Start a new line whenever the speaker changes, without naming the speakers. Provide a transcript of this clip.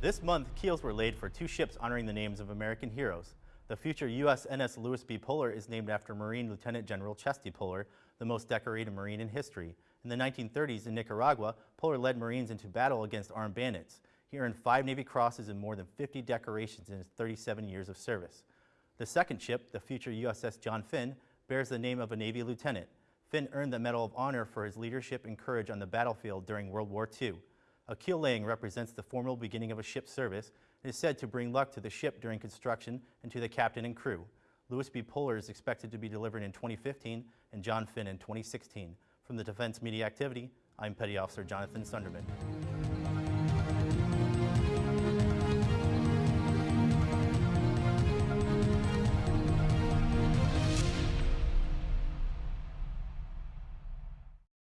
This month, keels were laid for two ships honoring the names of American heroes. The future USNS Lewis B. Puller is named after Marine Lieutenant General Chesty Puller, the most decorated Marine in history. In the 1930s in Nicaragua, Puller led Marines into battle against armed bandits. He earned five Navy Crosses and more than 50 decorations in his 37 years of service. The second ship, the future USS John Finn, bears the name of a Navy lieutenant. Finn earned the Medal of Honor for his leadership and courage on the battlefield during World War II. A keel laying represents the formal beginning of a ship's service and is said to bring luck to the ship during construction and to the captain and crew. Lewis B. Puller is expected to be delivered in 2015 and John Finn in 2016. From the Defense Media Activity, I'm Petty Officer Jonathan Sunderman.